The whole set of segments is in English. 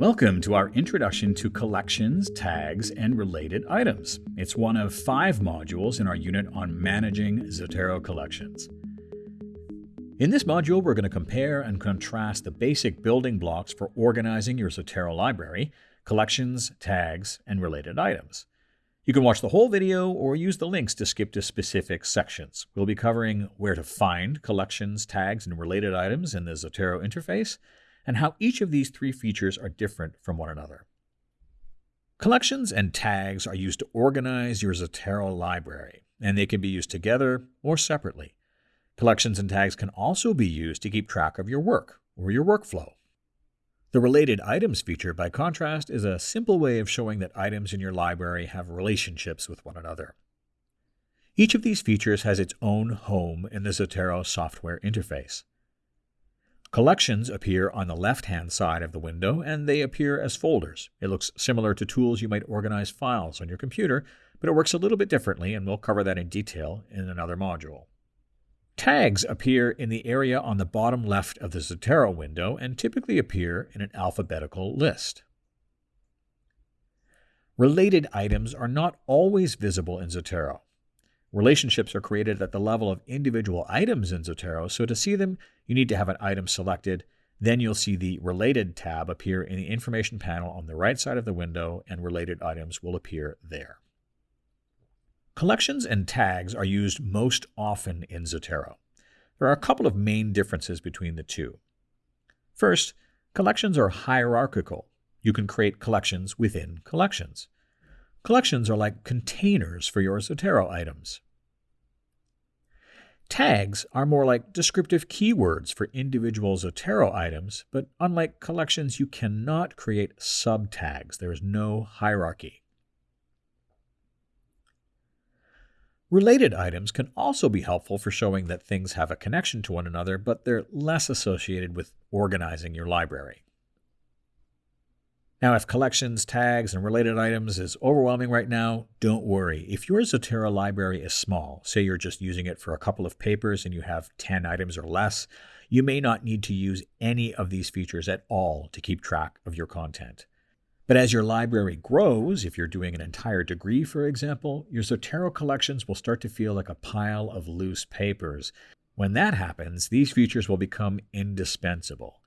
Welcome to our introduction to collections, tags, and related items. It's one of five modules in our unit on managing Zotero collections. In this module, we're going to compare and contrast the basic building blocks for organizing your Zotero library, collections, tags, and related items. You can watch the whole video or use the links to skip to specific sections. We'll be covering where to find collections, tags, and related items in the Zotero interface, and how each of these three features are different from one another. Collections and tags are used to organize your Zotero library, and they can be used together or separately. Collections and tags can also be used to keep track of your work or your workflow. The Related Items feature, by contrast, is a simple way of showing that items in your library have relationships with one another. Each of these features has its own home in the Zotero software interface. Collections appear on the left-hand side of the window, and they appear as folders. It looks similar to tools you might organize files on your computer, but it works a little bit differently, and we'll cover that in detail in another module. Tags appear in the area on the bottom left of the Zotero window and typically appear in an alphabetical list. Related items are not always visible in Zotero. Relationships are created at the level of individual items in Zotero, so to see them, you need to have an item selected. Then you'll see the Related tab appear in the information panel on the right side of the window, and related items will appear there. Collections and tags are used most often in Zotero. There are a couple of main differences between the two. First, collections are hierarchical. You can create collections within collections. Collections are like containers for your Zotero items. Tags are more like descriptive keywords for individual Zotero items, but unlike collections, you cannot create subtags. There is no hierarchy. Related items can also be helpful for showing that things have a connection to one another, but they're less associated with organizing your library. Now, if collections, tags, and related items is overwhelming right now, don't worry. If your Zotero library is small, say you're just using it for a couple of papers and you have 10 items or less, you may not need to use any of these features at all to keep track of your content. But as your library grows, if you're doing an entire degree, for example, your Zotero collections will start to feel like a pile of loose papers. When that happens, these features will become indispensable.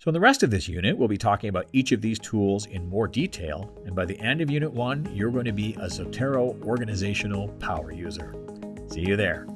So in the rest of this unit, we'll be talking about each of these tools in more detail, and by the end of Unit 1, you're going to be a Zotero organizational power user. See you there.